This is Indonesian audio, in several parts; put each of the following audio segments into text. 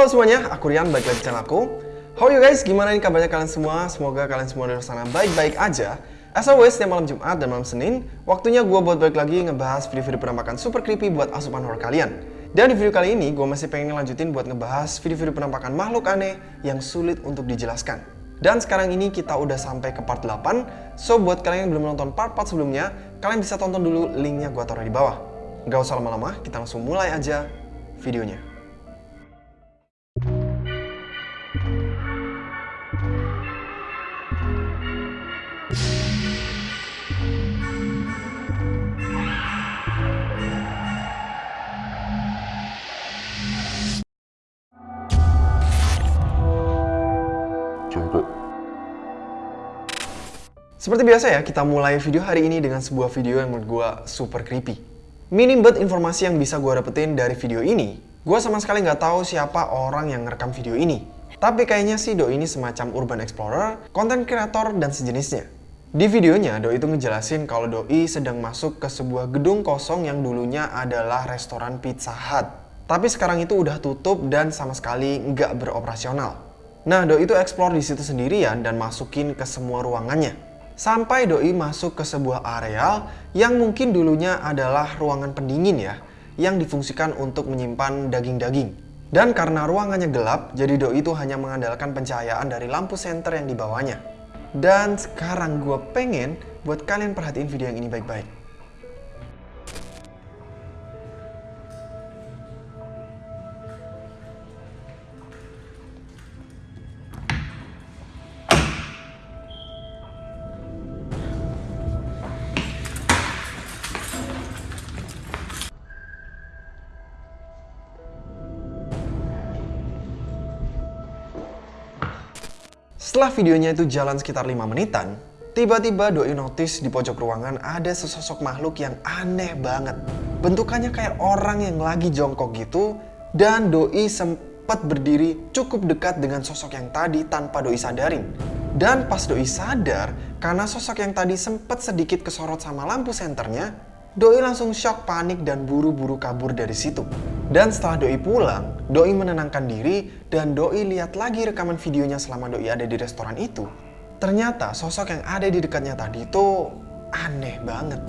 Halo semuanya, aku Rian, balik lagi channel aku. How you guys? Gimana nih kabarnya kalian semua? Semoga kalian semua luar sana baik-baik aja. As always, setiap malam Jumat dan malam Senin, waktunya gue buat balik lagi ngebahas video-video penampakan super creepy buat asupan horror kalian. Dan di video kali ini, gue masih pengen lanjutin buat ngebahas video-video penampakan makhluk aneh yang sulit untuk dijelaskan. Dan sekarang ini kita udah sampai ke part 8, so buat kalian yang belum nonton part-part sebelumnya, kalian bisa tonton dulu linknya gue taruh di bawah. Gak usah lama-lama, kita langsung mulai aja videonya. Seperti biasa ya, kita mulai video hari ini dengan sebuah video yang menurut gue super creepy. Minim banget informasi yang bisa gue dapetin dari video ini. Gue sama sekali nggak tahu siapa orang yang ngerekam video ini. Tapi kayaknya sih Doi ini semacam urban explorer, content creator, dan sejenisnya. Di videonya, Doi itu ngejelasin kalau Doi sedang masuk ke sebuah gedung kosong yang dulunya adalah restoran Pizza Hut. Tapi sekarang itu udah tutup dan sama sekali nggak beroperasional. Nah, Doi itu explore di situ sendirian dan masukin ke semua ruangannya. Sampai Doi masuk ke sebuah areal yang mungkin dulunya adalah ruangan pendingin ya, yang difungsikan untuk menyimpan daging-daging. Dan karena ruangannya gelap, jadi Doi itu hanya mengandalkan pencahayaan dari lampu senter yang dibawanya. Dan sekarang gue pengen buat kalian perhatiin video yang ini baik-baik. Setelah videonya itu jalan sekitar 5 menitan, tiba-tiba Doi notice di pojok ruangan ada sesosok makhluk yang aneh banget. Bentukannya kayak orang yang lagi jongkok gitu, dan Doi sempat berdiri cukup dekat dengan sosok yang tadi tanpa Doi sadarin. Dan pas Doi sadar, karena sosok yang tadi sempat sedikit kesorot sama lampu senternya, Doi langsung shock, panik, dan buru-buru kabur dari situ. Dan setelah Doi pulang, Doi menenangkan diri dan Doi lihat lagi rekaman videonya selama Doi ada di restoran itu. Ternyata sosok yang ada di dekatnya tadi itu aneh banget.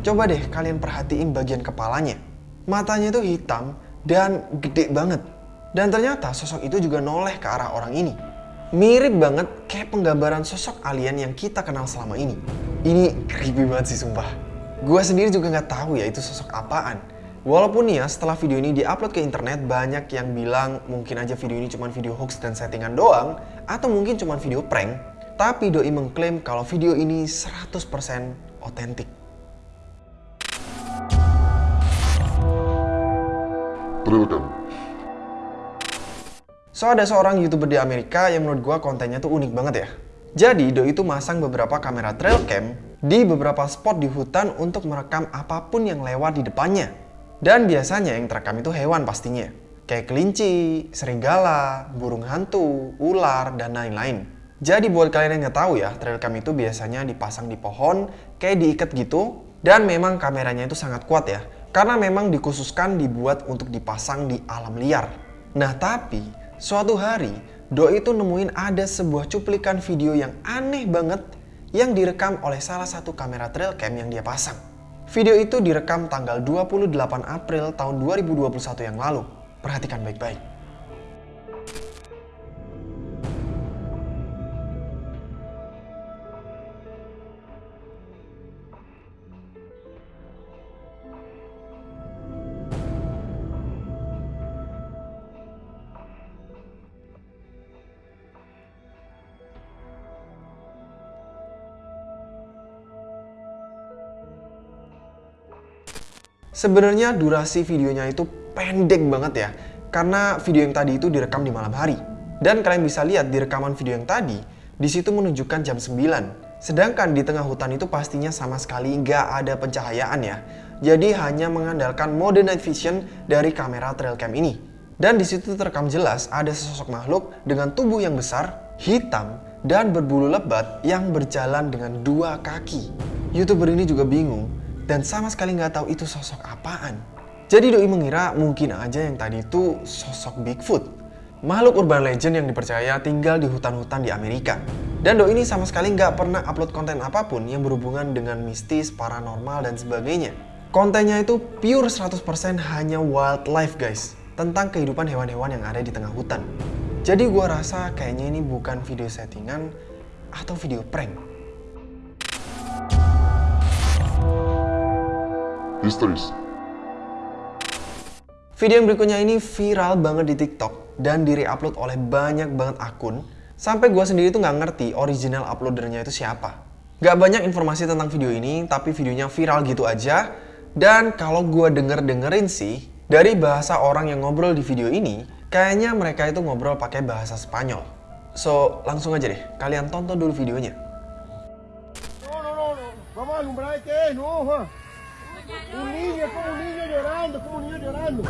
Coba deh kalian perhatiin bagian kepalanya. Matanya itu hitam dan gede banget. Dan ternyata sosok itu juga noleh ke arah orang ini. Mirip banget kayak penggambaran sosok alien yang kita kenal selama ini. Ini creepy banget sih sumpah. Gue sendiri juga nggak tahu ya itu sosok apaan. Walaupun nih ya setelah video ini diupload ke internet banyak yang bilang mungkin aja video ini cuma video hoax dan settingan doang atau mungkin cuma video prank. Tapi Doi mengklaim kalau video ini 100% otentik. Trailcam. So ada seorang youtuber di Amerika yang menurut gua kontennya tuh unik banget ya. Jadi Doi itu masang beberapa kamera trail cam di beberapa spot di hutan untuk merekam apa pun yang lewat di depannya. Dan biasanya yang terekam itu hewan pastinya. Kayak kelinci, serigala, burung hantu, ular, dan lain-lain. Jadi buat kalian yang nggak tahu ya, trail cam itu biasanya dipasang di pohon, kayak diikat gitu. Dan memang kameranya itu sangat kuat ya. Karena memang dikhususkan dibuat untuk dipasang di alam liar. Nah tapi, suatu hari, Doi itu nemuin ada sebuah cuplikan video yang aneh banget yang direkam oleh salah satu kamera trail cam yang dia pasang. Video itu direkam tanggal 28 April tahun 2021 yang lalu. Perhatikan baik-baik. Sebenarnya durasi videonya itu pendek banget ya, karena video yang tadi itu direkam di malam hari. Dan kalian bisa lihat di rekaman video yang tadi, di situ menunjukkan jam 9. Sedangkan di tengah hutan itu pastinya sama sekali nggak ada pencahayaan ya. Jadi hanya mengandalkan mode night vision dari kamera trail cam ini. Dan di situ terekam jelas ada sesosok makhluk dengan tubuh yang besar, hitam, dan berbulu lebat yang berjalan dengan dua kaki. Youtuber ini juga bingung dan sama sekali nggak tahu itu sosok apaan. Jadi Doi mengira mungkin aja yang tadi itu sosok Bigfoot. makhluk urban legend yang dipercaya tinggal di hutan-hutan di Amerika. Dan Doi ini sama sekali nggak pernah upload konten apa pun yang berhubungan dengan mistis, paranormal, dan sebagainya. Kontennya itu pure 100% hanya wildlife guys, tentang kehidupan hewan-hewan yang ada di tengah hutan. Jadi gua rasa kayaknya ini bukan video settingan atau video prank. Historis. Video yang berikutnya ini viral banget di TikTok dan di-upload oleh banyak banget akun sampai gue sendiri tuh nggak ngerti original uploadernya itu siapa. Gak banyak informasi tentang video ini, tapi videonya viral gitu aja. Dan kalau gue denger-dengerin sih, dari bahasa orang yang ngobrol di video ini, kayaknya mereka itu ngobrol pakai bahasa Spanyol. So, langsung aja deh, kalian tonton dulu videonya. No, no, no, no. Vamos a alumbrar no. Un niño, es como un niño llorando, es como un niño llorando.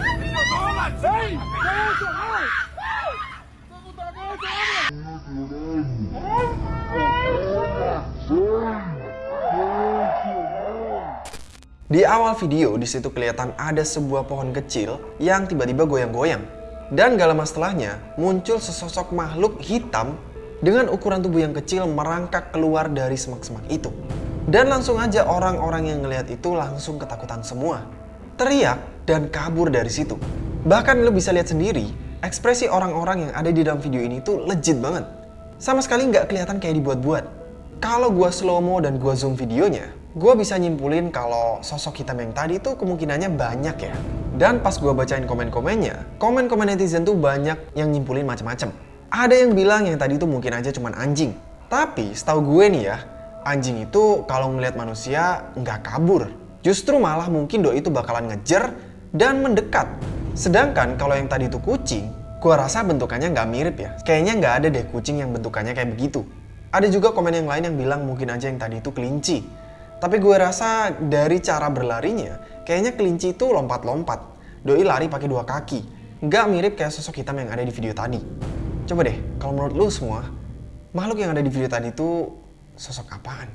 Di awal video, di situ kelihatan ada sebuah pohon kecil yang tiba-tiba goyang-goyang. Dan gak lama setelahnya, muncul sesosok makhluk hitam dengan ukuran tubuh yang kecil merangkak keluar dari semak-semak itu. Dan langsung aja orang-orang yang ngelihat itu langsung ketakutan semua. Teriak dan kabur dari situ. Bahkan lo bisa lihat sendiri, ekspresi orang-orang yang ada di dalam video ini tuh legit banget. Sama sekali nggak kelihatan kayak dibuat-buat. Kalau gua slow mo dan gua zoom videonya, gua bisa nyimpulin kalau sosok hitam yang tadi tuh kemungkinannya banyak ya. Dan pas gua bacain komen-komennya, komen-komen netizen tuh banyak yang nyimpulin macam-macam. Ada yang bilang yang tadi tuh mungkin aja cuman anjing. Tapi setahu gue nih ya, anjing itu kalau ngelihat manusia nggak kabur. Justru malah mungkin doi itu bakalan ngejer dan mendekat. Sedangkan kalau yang tadi itu kucing, gua rasa bentukannya nggak mirip ya. Kayaknya nggak ada deh kucing yang bentukannya kayak begitu. Ada juga komen yang lain yang bilang mungkin aja yang tadi itu kelinci. Tapi gue rasa dari cara berlarinya, kayaknya kelinci itu lompat-lompat. Doi lari pakai dua kaki. Nggak mirip kayak sosok hitam yang ada di video tadi. Coba deh, kalau menurut lu semua, makhluk yang ada di video tadi itu sosok apaan?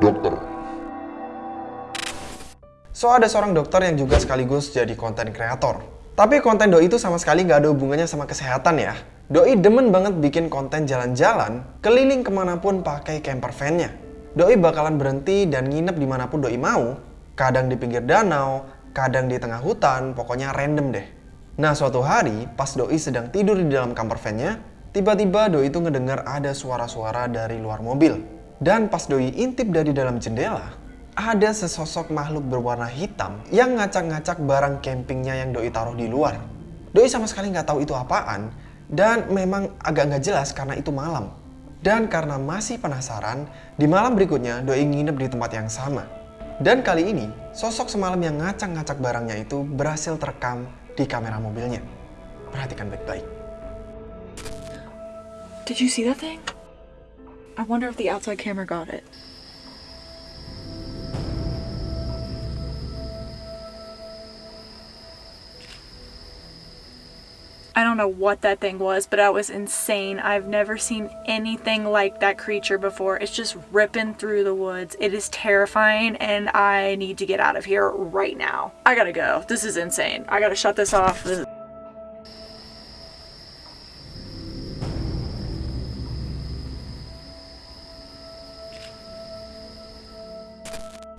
Dokter. So ada seorang dokter yang juga sekaligus jadi konten kreator. Tapi konten Doi itu sama sekali nggak ada hubungannya sama kesehatan ya. Doi demen banget bikin konten jalan-jalan, keliling ke mana pun pakai camper van-nya. Doi bakalan berhenti dan nginep di mana pun Doi mau. Kadang di pinggir danau, kadang di tengah hutan, pokoknya random deh. Nah suatu hari, pas Doi sedang tidur di dalam camper van-nya, tiba-tiba Doi itu ngedengar ada suara-suara dari luar mobil. Dan pas Doi intip dari dalam jendela, ada sesosok makhluk berwarna hitam yang ngacak-ngacak barang campingnya yang Doi taruh di luar. Doi sama sekali nggak tahu itu apaan, dan memang agak nggak jelas karena itu malam. Dan karena masih penasaran, di malam berikutnya Doi nginep di tempat yang sama. Dan kali ini, sosok semalam yang ngacak-ngacak barangnya itu berhasil terekam di kamera mobilnya. Perhatikan baik-baik. Did you see that thing? I wonder if the outside camera got it. I don't know what that thing was, but that was insane. I've never seen anything like that creature before. It's just ripping through the woods. It is terrifying, and I need to get out of here right now. I gotta go. This is insane. I gotta shut this off. This-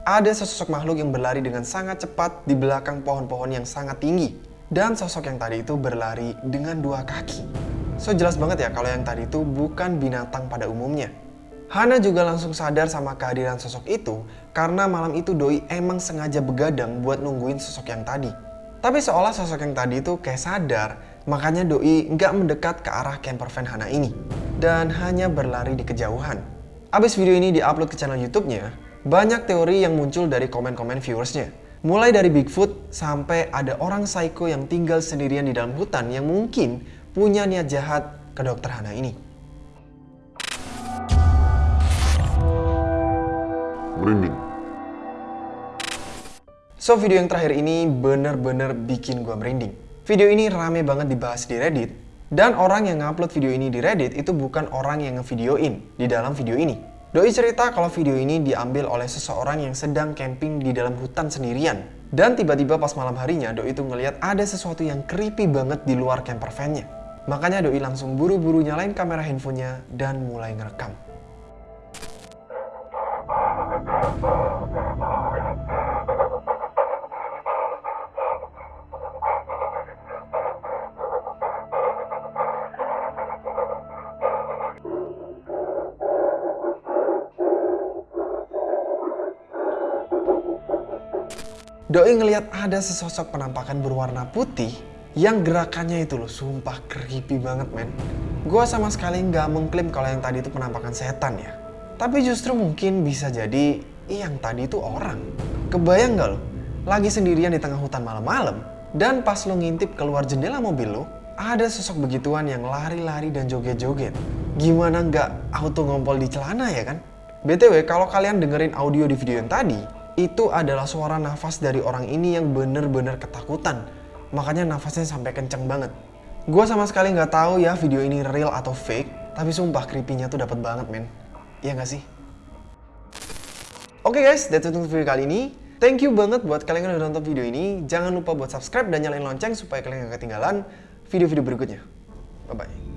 Ada sesosok makhluk yang berlari dengan sangat cepat di belakang pohon-pohon yang sangat tinggi. Dan sosok yang tadi itu berlari dengan dua kaki. So jelas banget ya kalau yang tadi itu bukan binatang pada umumnya. Hana juga langsung sadar sama kehadiran sosok itu karena malam itu Doi emang sengaja begadang buat nungguin sosok yang tadi. Tapi seolah sosok yang tadi itu kayak sadar, makanya Doi nggak mendekat ke arah camper van Hana ini. Dan hanya berlari di kejauhan. Abis video ini diupload ke channel YouTube-nya, banyak teori yang muncul dari komen-komen viewersnya. Mulai dari Bigfoot sampai ada orang psycho yang tinggal sendirian di dalam hutan yang mungkin punya niat jahat ke dokter Hana ini. Merinding. So video yang terakhir ini bener-bener bikin gua merinding. Video ini rame banget dibahas di Reddit dan orang yang ngupload video ini di Reddit itu bukan orang yang ngevideoin di dalam video ini. Doi cerita kalau video ini diambil oleh seseorang yang sedang camping di dalam hutan sendirian. Dan tiba-tiba pas malam harinya, Doi itu ngeliat ada sesuatu yang creepy banget di luar camper van-nya. Makanya Doi langsung buru-buru nyalain kamera handphonenya dan mulai ngerekam. Doi ngelihat ada sesosok penampakan berwarna putih yang gerakannya itu loh sumpah creepy banget men. Gua sama sekali nggak mengklaim kalau yang tadi itu penampakan setan ya. Tapi justru mungkin bisa jadi yang tadi itu orang. Kebayang nggak lo? Lagi sendirian di tengah hutan malam-malam dan pas lo ngintip keluar jendela mobil lo, ada sosok begituan yang lari-lari dan joget-joget. Gimana nggak auto ngompol di celana ya kan? BTW, kalau kalian dengerin audio di video yang tadi, itu adalah suara nafas dari orang ini yang bener-bener ketakutan. Makanya nafasnya sampai kenceng banget. Gua sama sekali nggak tahu ya video ini real atau fake, tapi sumpah creepy-nya tuh dapat banget men. Iya nggak sih? Oke guys, that's it untuk video kali ini. Thank you banget buat kalian yang udah nonton video ini. Jangan lupa buat subscribe dan nyalain lonceng supaya kalian gak ketinggalan video-video berikutnya. Bye-bye.